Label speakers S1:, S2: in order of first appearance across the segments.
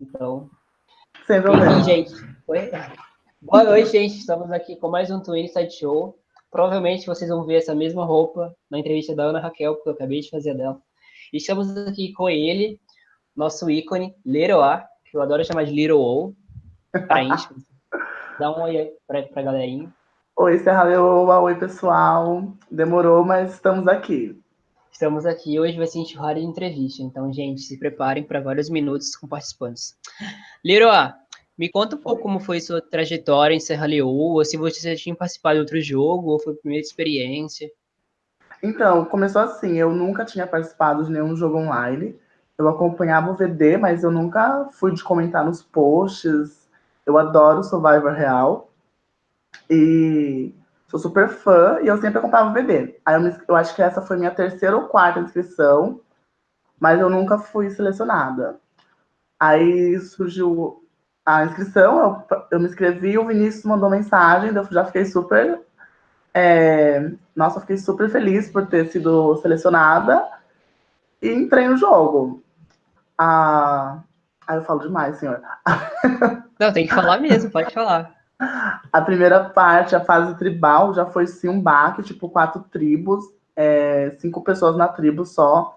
S1: Então. Enfim, gente. Oi? Boa noite, gente. Estamos aqui com mais um Twin Side Show. Provavelmente vocês vão ver essa mesma roupa na entrevista da Ana Raquel, porque eu acabei de fazer dela. E estamos aqui com ele, nosso ícone, Leroy, que eu adoro chamar de Little O, íntimo. Dá um oi para a galerinha.
S2: Oi, Serra Leoa. Oi, pessoal. Demorou, mas estamos aqui.
S1: Estamos aqui. Hoje vai ser enxurrada de entrevista. Então, gente, se preparem para vários minutos com participantes. Leroy, me conta um pouco como foi sua trajetória em Serra Leoa, se você já tinha participado de outro jogo, ou foi a primeira experiência.
S2: Então, começou assim, eu nunca tinha participado de nenhum jogo online. Eu acompanhava o VD, mas eu nunca fui de comentar nos posts. Eu adoro Survivor Real. E sou super fã e eu sempre acompanhava o VD. Aí eu, eu acho que essa foi minha terceira ou quarta inscrição, mas eu nunca fui selecionada. Aí surgiu a inscrição, eu, eu me inscrevi, o Vinícius mandou mensagem, eu já fiquei super. É, nossa, fiquei super feliz por ter sido selecionada e entrei no jogo. Ah, aí eu falo demais, senhor.
S1: Não, tem que falar mesmo, pode falar.
S2: A primeira parte, a fase tribal, já foi sim um baque, tipo, quatro tribos, é, cinco pessoas na tribo só.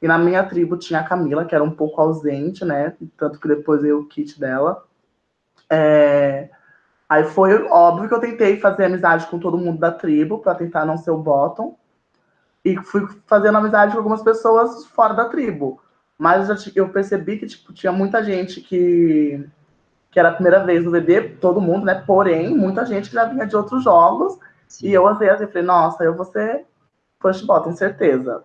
S2: E na minha tribo tinha a Camila, que era um pouco ausente, né? Tanto que depois eu o kit dela. É... Aí foi óbvio que eu tentei fazer amizade com todo mundo da tribo para tentar não ser o bottom. E fui fazendo amizade com algumas pessoas fora da tribo. Mas eu percebi que tipo, tinha muita gente que, que era a primeira vez no VD, todo mundo, né? Porém, muita gente já vinha de outros jogos. Sim. E eu às vezes falei, nossa, eu vou ser push bottom, certeza.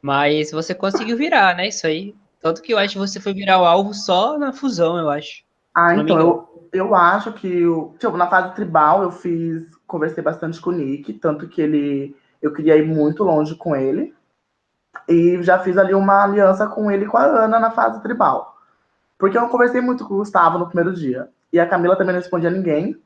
S1: Mas você conseguiu virar, né? Isso aí. Tanto que eu acho que você foi virar o alvo só na fusão, eu acho.
S2: Ah, então, eu, eu acho que eu, tipo, na fase tribal eu fiz, conversei bastante com o Nick, tanto que ele eu queria ir muito longe com ele. E já fiz ali uma aliança com ele e com a Ana na fase tribal. Porque eu conversei muito com o Gustavo no primeiro dia. E a Camila também não respondia a ninguém.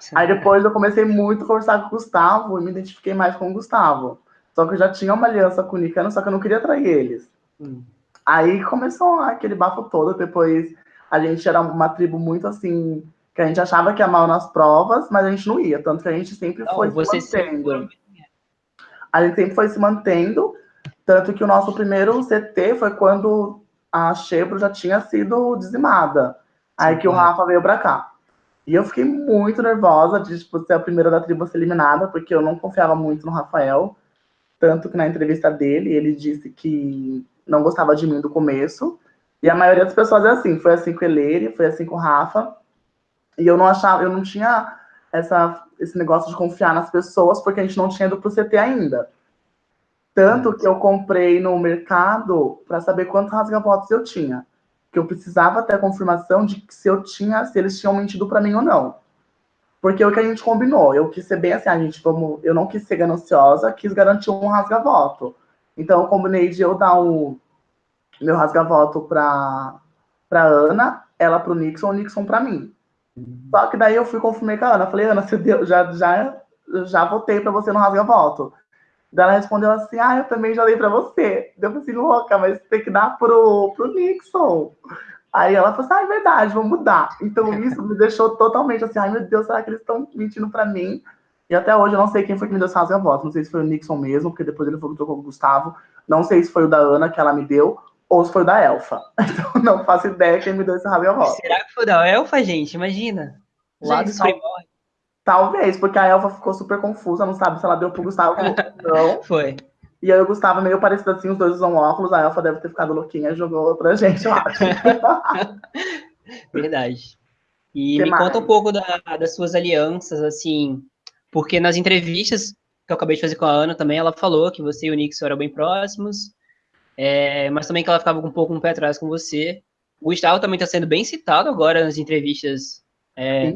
S2: Sim. Aí depois eu comecei muito a conversar com o Gustavo e me identifiquei mais com o Gustavo. Só que eu já tinha uma aliança com o Nicano, só que eu não queria trair eles. Hum. Aí começou aquele bafo todo, depois a gente era uma tribo muito assim, que a gente achava que ia mal nas provas, mas a gente não ia, tanto que a gente sempre não, foi se mantendo. A gente sempre foi se mantendo, tanto que o nosso primeiro CT foi quando a Chebro já tinha sido dizimada. Aí que o Rafa veio pra cá. E eu fiquei muito nervosa de tipo, ser a primeira da tribo a ser eliminada, porque eu não confiava muito no Rafael. Tanto que na entrevista dele, ele disse que não gostava de mim do começo. E a maioria das pessoas é assim. Foi assim com Eleire, foi assim com o Rafa. E eu não achava, eu não tinha essa, esse negócio de confiar nas pessoas, porque a gente não tinha ido pro CT ainda. Tanto que eu comprei no mercado para saber quantos rasga-votos eu tinha. Que eu precisava ter a confirmação de que se eu tinha, se eles tinham mentido para mim ou não. Porque é o que a gente combinou. Eu quis ser bem assim, a gente, vamos, eu não quis ser gananciosa, quis garantir um rasga-voto. Então, eu combinei de eu dar o meu rasga-voto para para Ana, ela para o Nixon, o Nixon para mim. Só que daí eu fui confirmei com a Ana. Falei, Ana, você deu, já, já, já votei para você no rasga-voto. Daí ela respondeu assim: Ah, eu também já dei para você. Deu assim, louca, mas tem que dar pro, pro Nixon. Aí ela falou assim: Ah, é verdade, vamos mudar. Então isso me deixou totalmente assim: Ai meu Deus, será que eles estão mentindo para mim? E até hoje eu não sei quem foi que me deu essa rasga-voto. Não sei se foi o Nixon mesmo, porque depois ele falou que trocou com o Gustavo. Não sei se foi o da Ana que ela me deu, ou se foi o da Elfa. Então não faço ideia quem me deu esse rasga-voto.
S1: Será que foi o da Elfa, gente? Imagina. Lá dos tal...
S2: Talvez, porque a Elfa ficou super confusa, não sabe se ela deu pro Gustavo ou não.
S1: foi.
S2: E aí o Gustavo meio parecido assim, os dois usam óculos, a Elfa deve ter ficado louquinha e jogou pra gente, eu acho.
S1: Verdade. E que me mais? conta um pouco da, das suas alianças, assim, porque nas entrevistas que eu acabei de fazer com a Ana também, ela falou que você e o Nixon eram bem próximos, é, mas também que ela ficava um pouco um pé atrás com você. O Gustavo também está sendo bem citado agora nas entrevistas é,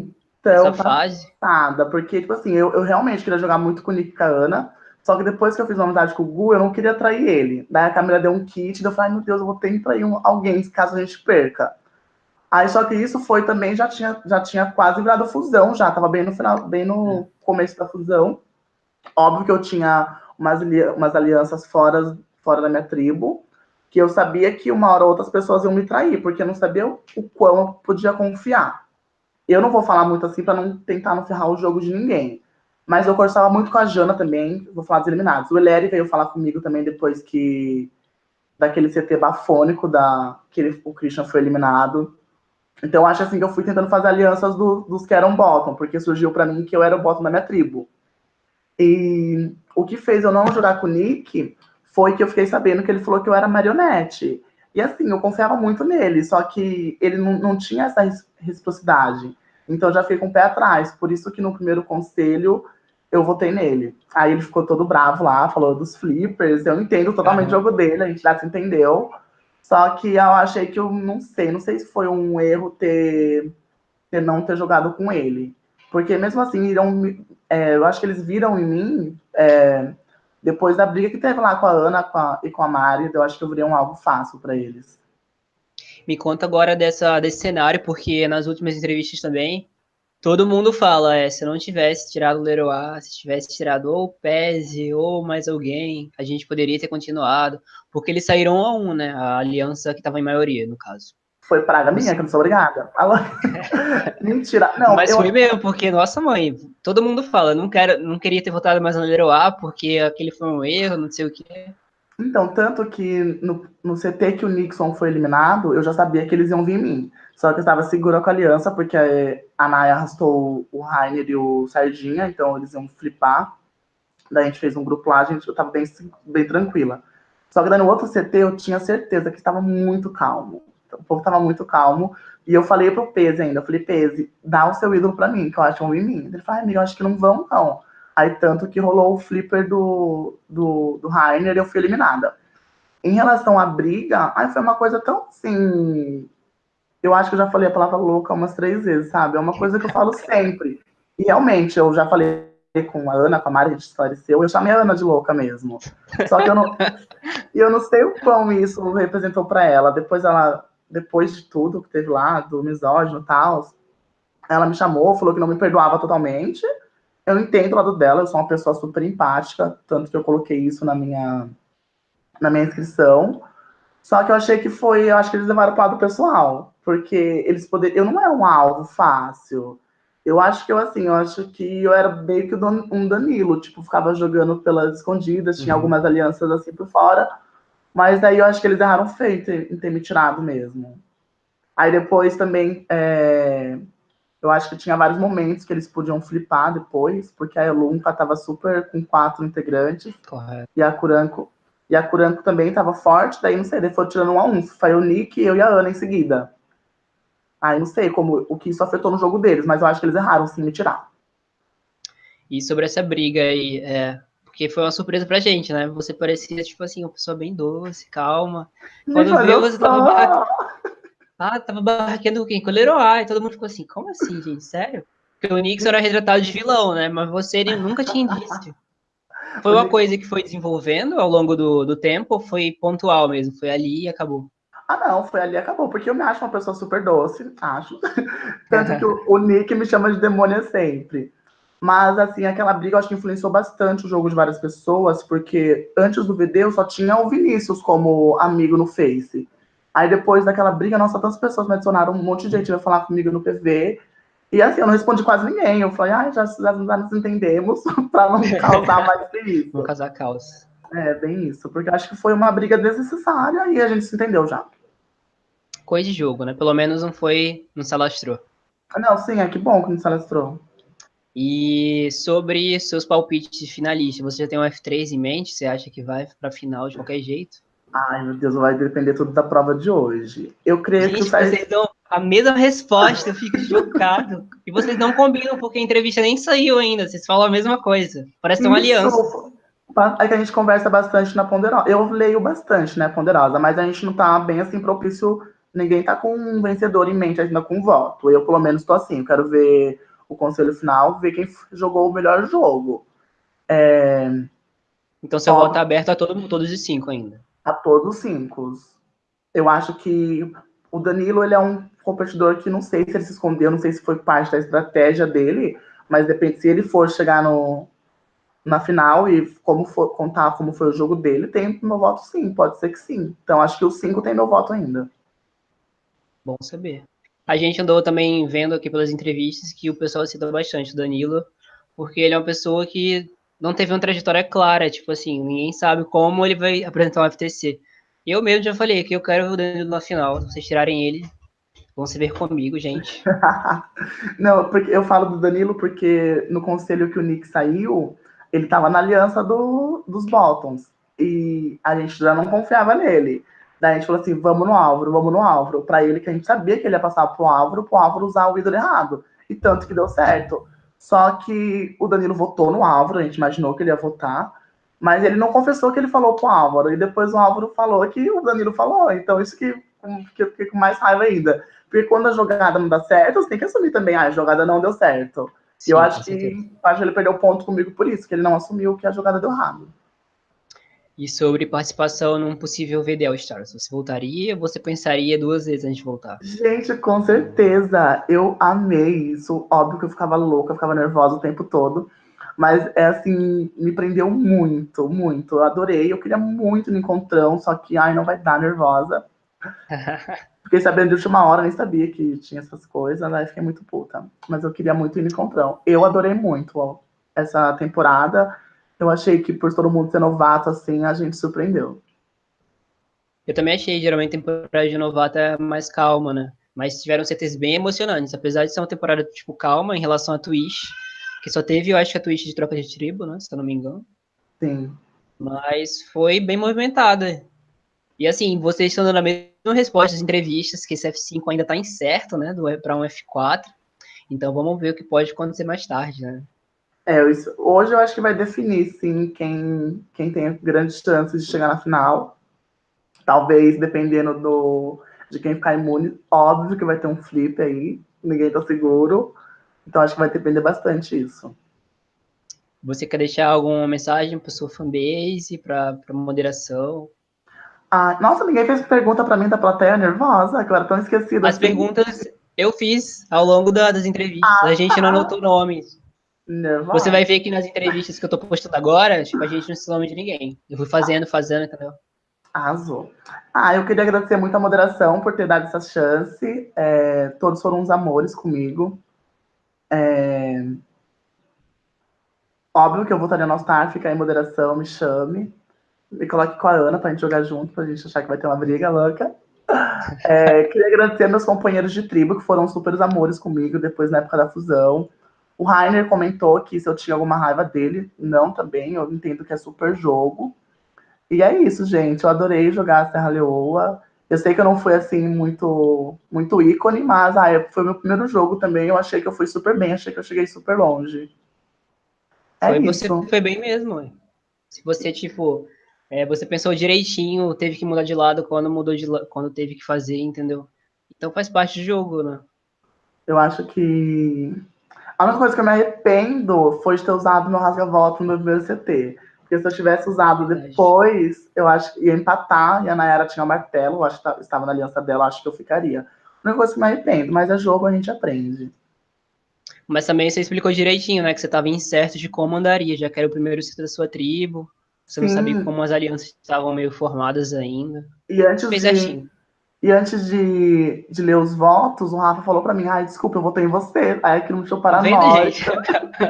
S1: então,
S2: fase. Nada, porque, tipo assim, eu, eu realmente queria jogar muito com o Nick e com a Ana, só que depois que eu fiz uma amizade com o Gu, eu não queria trair ele. Daí a Camila deu um kit, e eu falei, ai meu Deus, eu vou ter que trair um, alguém caso a gente perca. Aí só que isso foi também, já tinha, já tinha quase virado fusão, já tava bem no final, bem no é. começo da fusão. Óbvio que eu tinha umas, umas alianças fora, fora da minha tribo, que eu sabia que uma hora ou outras pessoas iam me trair, porque eu não sabia o, o quão eu podia confiar. Eu não vou falar muito assim para não tentar não ferrar o jogo de ninguém. Mas eu conversava muito com a Jana também, vou falar dos eliminados. O Eleri veio falar comigo também depois que daquele CT bafônico da que ele, o Christian foi eliminado. Então acho assim que eu fui tentando fazer alianças do, dos que eram bottom, porque surgiu para mim que eu era o bottom da minha tribo. E o que fez eu não jogar com o Nick foi que eu fiquei sabendo que ele falou que eu era marionete. E assim, eu confiava muito nele, só que ele não, não tinha essa reciprocidade. Então eu já fiquei com o pé atrás. Por isso que no primeiro conselho eu votei nele. Aí ele ficou todo bravo lá, falou dos flippers. Eu entendo totalmente uhum. o jogo dele, a gente já se entendeu. Só que eu achei que eu não sei, não sei se foi um erro ter, ter não ter jogado com ele. Porque mesmo assim, irão, é, eu acho que eles viram em mim, é, depois da briga que teve lá com a Ana com a, e com a Mari, eu acho que eu virei um algo fácil para eles.
S1: Me conta agora dessa, desse cenário, porque nas últimas entrevistas também, todo mundo fala, é, se não tivesse tirado o Leroy, se tivesse tirado ou o Pese ou mais alguém, a gente poderia ter continuado, porque eles saíram a um, né? A aliança que estava em maioria, no caso.
S2: Foi praga minha, que eu não sou obrigada. Mentira.
S1: Não, Mas eu... foi mesmo, porque, nossa mãe, todo mundo fala, não, quero, não queria ter votado mais no Leroy, porque aquele foi um erro, não sei o quê.
S2: Então, tanto que no, no CT que o Nixon foi eliminado, eu já sabia que eles iam vir em mim. Só que eu estava segura com a aliança, porque a Naya arrastou o Rainer e o Sardinha, então eles iam flipar. Daí a gente fez um grupo lá, a gente, eu estava bem, bem tranquila. Só que daí no outro CT eu tinha certeza que estava muito calmo. O povo estava muito calmo. E eu falei pro Pese ainda, eu falei, Pese, dá o seu ídolo para mim, que eu acho um em mim. Ele falou, amigo, eu acho que não vão, não. Aí tanto que rolou o flipper do, do, do Rainer e eu fui eliminada. Em relação à briga, aí foi uma coisa tão assim. Eu acho que eu já falei a palavra louca umas três vezes, sabe? É uma coisa que eu falo sempre. E realmente, eu já falei com a Ana, com a Mari, a gente esclareceu, eu chamei a Ana de louca mesmo. Só que eu não, eu não sei o quão isso representou para ela. Depois ela, depois de tudo que teve lá, do misógino e tal, ela me chamou, falou que não me perdoava totalmente, eu entendo o lado dela, eu sou uma pessoa super empática, tanto que eu coloquei isso na minha, na minha inscrição. Só que eu achei que foi, eu acho que eles levaram para o lado pessoal, porque eles poderiam, eu não era um alvo fácil. Eu acho que eu, assim, eu acho que eu era meio que um Danilo, tipo, ficava jogando pelas escondidas, tinha uhum. algumas alianças assim por fora, mas daí eu acho que eles erraram feito em ter me tirado mesmo. Aí depois também, é, eu acho que tinha vários momentos que eles podiam flipar depois, porque a Elunca estava super com quatro integrantes. Correto. E a Curanco. E a Curanco também estava forte, daí não sei, ele foi tirando um a um. Foi o Nick, eu e a Ana em seguida. Aí não sei como o que isso afetou no jogo deles, mas eu acho que eles erraram sim me tirar.
S1: E sobre essa briga aí, é, porque foi uma surpresa pra gente, né? Você parecia, tipo assim, uma pessoa bem doce, calma. Quando viu, você tava ah, tava barraqueando quem? Com o Leroy. E todo mundo ficou assim, como assim, gente? Sério? Porque o Nix era retratado de vilão, né? Mas você nunca tinha indício. Foi uma coisa que foi desenvolvendo ao longo do, do tempo ou foi pontual mesmo? Foi ali e acabou?
S2: Ah, não, foi ali e acabou, porque eu me acho uma pessoa super doce, acho. Tanto que o, o, Nick me chama de demônia sempre. Mas, assim, aquela briga eu acho que influenciou bastante o jogo de várias pessoas, porque antes do VD eu só tinha o Vinícius como amigo no Face. Aí depois daquela briga, nossa, tantas pessoas me adicionaram, um monte de gente veio falar comigo no PV. E assim, eu não respondi quase ninguém. Eu falei, ah, já, já, já nos entendemos, para não causar mais isso.
S1: Não causar caos.
S2: É, bem isso, porque acho que foi uma briga desnecessária e a gente se entendeu já.
S1: Coisa de jogo, né? Pelo menos não foi, não se alastrou.
S2: Não, sim, é que bom que não se alastrou.
S1: E sobre seus palpites de finalista, você já tem um F3 em mente? Você acha que vai para final de qualquer jeito?
S2: Ai, meu Deus, vai depender tudo da prova de hoje. Eu creio
S1: Gente,
S2: que
S1: vocês dão a mesma resposta, eu fico chocado. E vocês não combinam, porque a entrevista nem saiu ainda, vocês falam a mesma coisa. Parece uma aliança.
S2: É que a gente conversa bastante na Ponderosa. Eu leio bastante, né, Ponderosa, mas a gente não tá bem assim propício. Ninguém tá com um vencedor em mente ainda com voto. Eu, pelo menos, tô assim. Eu quero ver o conselho final, ver quem jogou o melhor jogo. É...
S1: Então, seu voto tá aberto a todo, todos os cinco ainda
S2: a todos os cinco. Eu acho que o Danilo ele é um competidor que não sei se ele se escondeu, não sei se foi parte da estratégia dele, mas depende se ele for chegar no, na final e como for, contar como foi o jogo dele, tem meu voto sim, pode ser que sim. Então acho que o 5 tem meu voto ainda.
S1: Bom saber. A gente andou também vendo aqui pelas entrevistas que o pessoal cita bastante o Danilo, porque ele é uma pessoa que não teve uma trajetória clara, tipo assim, ninguém sabe como ele vai apresentar um FTC. Eu mesmo já falei que eu quero o Danilo na final, se vocês tirarem ele, vão se ver comigo, gente.
S2: não, porque eu falo do Danilo porque no conselho que o Nick saiu, ele estava na aliança do, dos Bottoms. E a gente já não confiava nele. Daí a gente falou assim: vamos no Álvaro, vamos no Álvaro. Para ele, que a gente sabia que ele ia passar pro Álvaro, pro Álvaro usar o ídolo errado. E tanto que deu certo. Só que o Danilo votou no Álvaro, a gente imaginou que ele ia votar. Mas ele não confessou que ele falou pro Álvaro. E depois o Álvaro falou que o Danilo falou. Então isso que, que eu fiquei com mais raiva ainda. Porque quando a jogada não dá certo, você tem que assumir também, ah, a jogada não deu certo. Sim, eu acho que, acho que ele perdeu ponto comigo por isso, que ele não assumiu que a jogada deu errado.
S1: E sobre participação num possível VDL Stars, você voltaria? Você pensaria duas vezes antes de voltar?
S2: Gente, com certeza. Eu amei isso. Óbvio que eu ficava louca, eu ficava nervosa o tempo todo. Mas é assim, me prendeu muito, muito. Eu adorei. Eu queria muito no encontrão, só que ai, não vai dar nervosa. Fiquei sabendo de última hora, nem sabia que tinha essas coisas, aí fiquei muito puta. Mas eu queria muito ir no encontrão. Eu adorei muito ó, essa temporada. Eu achei que por todo mundo ser novato, assim, a gente surpreendeu.
S1: Eu também achei, geralmente, a temporada de novato é mais calma, né? Mas tiveram CTs bem emocionantes, apesar de ser uma temporada, tipo, calma em relação a Twitch, que só teve, eu acho que a Twitch de troca de tribo, né? Se eu não me engano.
S2: Sim.
S1: Mas foi bem movimentada. E assim, vocês estão dando a mesma resposta às entrevistas, que esse F5 ainda está incerto, né, para um F4. Então vamos ver o que pode acontecer mais tarde, né?
S2: É, isso, hoje eu acho que vai definir, sim, quem, quem tem grandes chances de chegar na final. Talvez, dependendo do, de quem ficar imune, óbvio que vai ter um flip aí, ninguém tá seguro. Então acho que vai depender bastante isso.
S1: Você quer deixar alguma mensagem para sua fanbase, para moderação?
S2: Ah, nossa, ninguém fez pergunta para mim da plateia nervosa, que eu era tão esquecida.
S1: As assim. perguntas eu fiz ao longo da, das entrevistas. Ah, a gente tá. não anotou nomes. Você vai ver que nas entrevistas que eu tô postando agora, tipo, a gente não se nome de ninguém. Eu fui fazendo, fazendo, entendeu?
S2: Arrasou. Ah, eu queria agradecer muito a moderação por ter dado essa chance. É, todos foram uns amores comigo. É... Óbvio que eu voltaria no All-Star, fica aí moderação, me chame me coloque com a Ana pra gente jogar junto, pra gente achar que vai ter uma briga louca. É, queria agradecer meus companheiros de tribo, que foram super amores comigo depois na época da fusão. O Rainer comentou que se eu tinha alguma raiva dele, não também, eu entendo que é super jogo. E é isso, gente. Eu adorei jogar a Serra Leoa. Eu sei que eu não fui assim muito muito ícone, mas ah, foi meu primeiro jogo também. Eu achei que eu fui super bem, achei que eu cheguei super longe.
S1: É foi, isso. Você foi bem mesmo. Se você, tipo, é, você pensou direitinho, teve que mudar de lado quando mudou de quando teve que fazer, entendeu? Então faz parte do jogo, né?
S2: Eu acho que a única coisa que eu me arrependo foi de ter usado meu rasga-voto no meu primeiro CT. Porque se eu tivesse usado depois, eu acho que ia empatar, e a Nayara tinha o um martelo, eu acho que estava na aliança dela, acho que eu ficaria. A única coisa que eu me arrependo, mas é jogo, a gente aprende.
S1: Mas também você explicou direitinho, né? Que você estava incerto de como andaria, já que era o primeiro CT da sua tribo. Você Sim. não sabia como as alianças estavam meio formadas ainda.
S2: E antes Fez de, assim. E antes de, de ler os votos, o Rafa falou para mim, ai, desculpa, eu votei em você. Aí aquilo me deixou tá paranoica.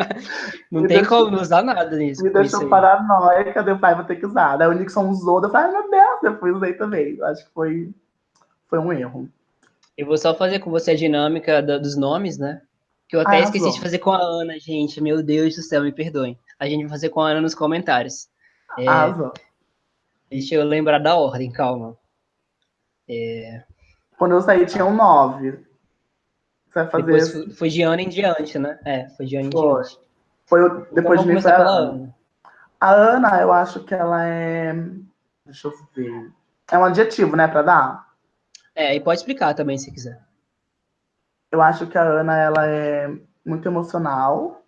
S1: não tem deixou, como usar nada nisso.
S2: Me deixou paranoica, deu pai, vou ter que usar. Daí o Nixon usou, eu falei, ai meu Deus, depois usei também. Acho que foi, foi um erro.
S1: Eu vou só fazer com você a dinâmica da, dos nomes, né? Que eu até ah, esqueci de fazer com a Ana, gente. Meu Deus do céu, me perdoem. A gente vai fazer com a Ana nos comentários. É. Deixa eu lembrar da ordem, calma. É...
S2: Quando eu saí tinha um 9. Você
S1: vai fazer. Depois foi de ano em diante, né? É, foi de ano em foi. diante.
S2: Foi depois então, de mim foi a Ana. A Ana, eu acho que ela é. Deixa eu ver. É um adjetivo, né, para dar?
S1: É, e pode explicar também se quiser.
S2: Eu acho que a Ana ela é muito emocional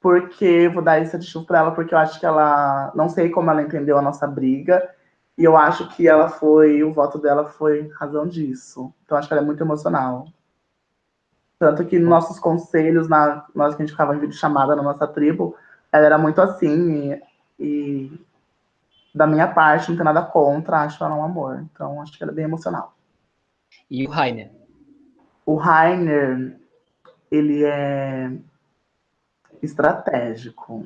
S2: porque vou dar esse aditivo para ela, porque eu acho que ela. Não sei como ela entendeu a nossa briga, e eu acho que ela foi. O voto dela foi razão disso. Então acho que ela é muito emocional. Tanto que nos nossos conselhos, na, nós que a gente ficava em vídeo chamada na nossa tribo, ela era muito assim, e, e da minha parte, não tem nada contra, acho ela um amor. Então, acho que ela é bem emocional.
S1: E o Rainer?
S2: O Rainer, ele é estratégico,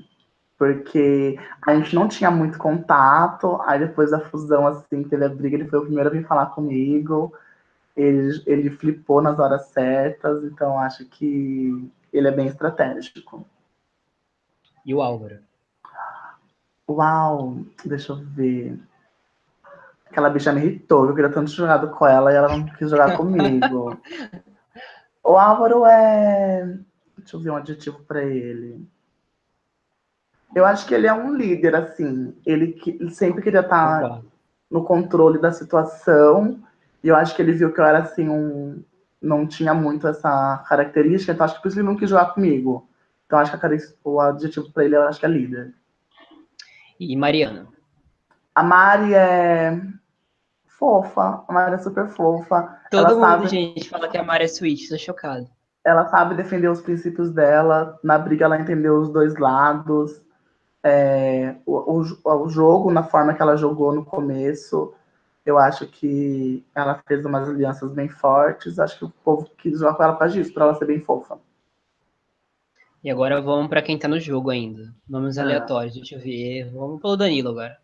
S2: porque a gente não tinha muito contato, aí depois da fusão, assim, teve a briga, ele foi o primeiro a vir falar comigo, ele, ele flipou nas horas certas, então acho que ele é bem estratégico.
S1: E o Álvaro?
S2: Uau, deixa eu ver. Aquela bicha me irritou, eu queria tanto jogar com ela e ela não quis jogar comigo. o Álvaro é. Deixa eu ver um adjetivo para ele. Eu acho que ele é um líder, assim. Ele, ele sempre queria estar no controle da situação. E eu acho que ele viu que eu era assim, um. Não tinha muito essa característica, então acho que por isso ele não quis jogar comigo. Então acho que a, o adjetivo para ele eu acho que é líder.
S1: E Mariana?
S2: A Mari é fofa, a Mari é super fofa.
S1: Todo ela mundo, sabe... gente, fala que a Mari é sweet, tô chocado.
S2: Ela sabe defender os princípios dela, na briga ela entendeu os dois lados. É, o, o, o jogo, na forma que ela jogou no começo, eu acho que ela fez umas alianças bem fortes. Acho que o povo quis jogar com ela para isso, para ela ser bem fofa.
S1: E agora vamos para quem tá no jogo ainda. Nomes ah. aleatórios, deixa eu ver. Vamos pelo Danilo agora.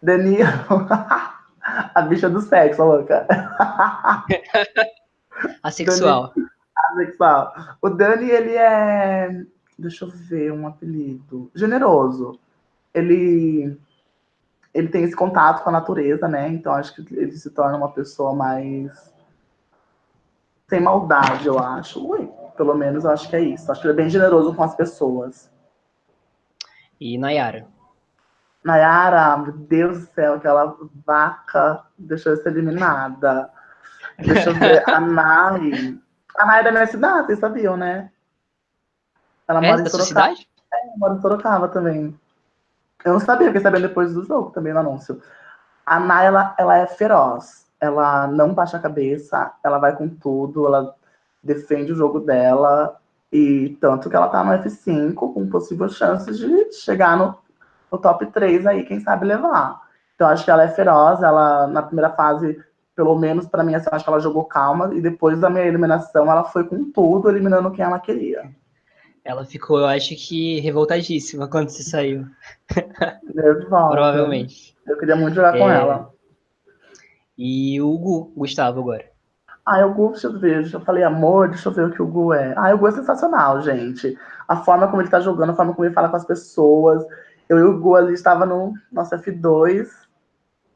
S2: Danilo. a bicha do sexo, louca.
S1: Asexual.
S2: Asexual. O Dani, ele é. Deixa eu ver um apelido. Generoso. Ele. Ele tem esse contato com a natureza, né? Então acho que ele se torna uma pessoa mais. Sem maldade, eu acho. Ui. Pelo menos eu acho que é isso. Acho que ele é bem generoso com as pessoas.
S1: E Nayara?
S2: Nayara, meu Deus do céu, aquela vaca deixou eu ser eliminada. Deixa eu ver, a Nai. A Nai é da minha cidade, vocês sabiam, né?
S1: Ela é mora em Sorocaba.
S2: É, mora em Sorocaba também. Eu não sabia, fiquei sabendo depois do jogo também no anúncio. A Nai, ela, ela é feroz. Ela não baixa a cabeça, ela vai com tudo, ela defende o jogo dela e tanto que ela tá no F5 com possível chances de chegar no, no top 3 aí, quem sabe levar. Então acho que ela é feroz, ela na primeira fase, pelo menos para mim, assim, acho que ela jogou calma e depois da minha eliminação ela foi com tudo, eliminando quem ela queria.
S1: Ela ficou, eu acho que, revoltadíssima quando você saiu. Provavelmente.
S2: Eu queria muito jogar é... com ela.
S1: E o Gu, Gustavo agora.
S2: Ah, o Gu, deixa eu ver, eu falei amor, deixa eu ver o que o Gu é. Ah, o Gu é sensacional, gente. A forma como ele tá jogando, a forma como ele fala com as pessoas. Eu e o Gu ali estava no nosso F2.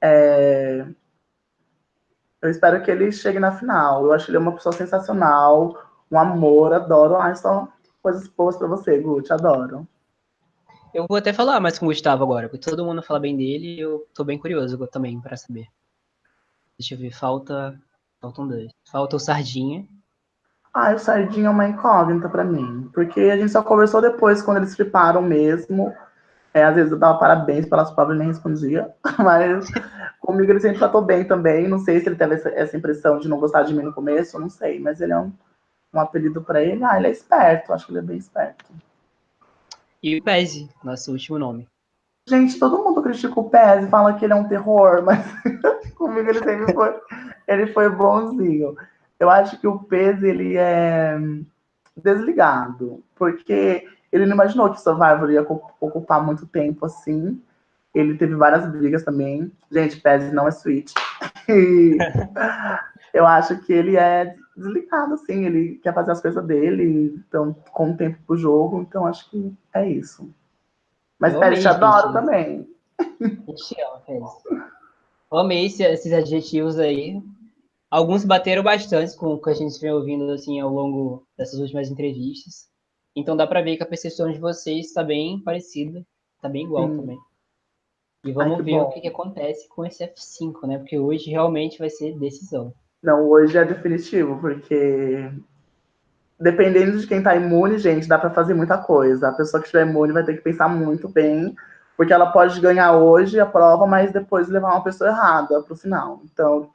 S2: É... Eu espero que ele chegue na final. Eu acho que ele é uma pessoa sensacional, um amor, adoro. Ah, só coisas boas pra você, Gu, te adoro.
S1: Eu vou até falar mais com o Gustavo agora, porque todo mundo fala bem dele e eu tô bem curioso também para saber. Deixa eu ver, falta Faltam dois. Falta o Sardinha.
S2: Ah, o Sardinha é uma incógnita para mim. Porque a gente só conversou depois, quando eles fliparam mesmo. É, às vezes eu dava parabéns pelas palavras e nem respondia. Mas comigo ele sempre tratou bem também. Não sei se ele teve essa, essa impressão de não gostar de mim no começo, não sei. Mas ele é um, um apelido para ele. Ah, ele é esperto. Acho que ele é bem esperto.
S1: E o Pese, nosso último nome.
S2: Gente, todo mundo critica o Pese, fala que ele é um terror, mas comigo ele sempre foi ele foi bonzinho. Eu acho que o Pez, ele é desligado, porque ele não imaginou que o Survivor ia ocupar muito tempo assim. Ele teve várias brigas também. Gente, Pez não é sweet. E eu acho que ele é desligado, assim. Ele quer fazer as coisas dele, então, com o tempo pro jogo. Então, acho que é isso. Mas Pez te adoro também.
S1: Te amo, Pez. Amei esses adjetivos aí. Alguns bateram bastante com o que a gente vem ouvindo assim ao longo dessas últimas entrevistas. Então dá para ver que a percepção de vocês está bem parecida, está bem igual Sim. também. E vamos Ai, ver bom. o que, que, acontece com esse F5, né? Porque hoje realmente vai ser decisão.
S2: Não, hoje é definitivo, porque dependendo de quem tá imune, gente, dá para fazer muita coisa. A pessoa que estiver imune vai ter que pensar muito bem porque ela pode ganhar hoje a prova, mas depois levar uma pessoa errada para o final. Então,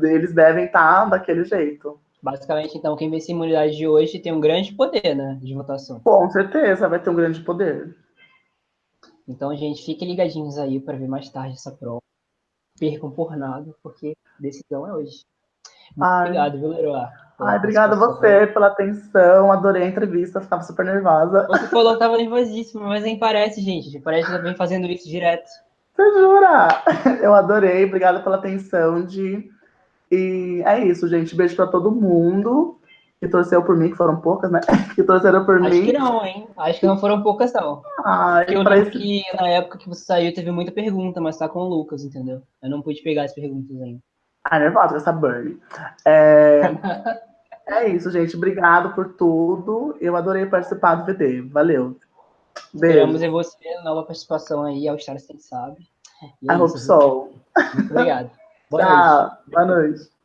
S2: eles devem estar tá daquele jeito.
S1: Basicamente, então, quem vence a imunidade de hoje tem um grande poder, né? De votação.
S2: Com certeza, vai ter um grande poder.
S1: Então, gente, fiquem ligadinhos aí para ver mais tarde essa prova. Percam por nada, porque decisão é hoje.
S2: Ai.
S1: obrigado, viu, Leroy?
S2: Ai, obrigada a você pela atenção, adorei a entrevista, ficava super nervosa.
S1: Você falou que tava nervosíssimo, mas nem parece, gente. Parece que vem fazendo isso direto.
S2: Você jura? Eu adorei, obrigada pela atenção, de E é isso, gente. Beijo pra todo mundo que torceu por mim, que foram poucas, né? Que torceram por
S1: Acho
S2: mim.
S1: que não, hein? Acho que não foram poucas, não.
S2: Ai,
S1: eu
S2: esse...
S1: que na época que você saiu teve muita pergunta, mas tá com o Lucas, entendeu? Eu não pude pegar as perguntas ainda.
S2: Ai, nervosa essa Burnie. É... é isso, gente. Obrigado por tudo. Eu adorei participar do VD. Valeu.
S1: Esperamos
S2: Beijo.
S1: em você, nova participação aí ao Stars Quem Sabe. E é
S2: I hope
S1: isso,
S2: so.
S1: Muito obrigado. Boa noite.
S2: Boa noite.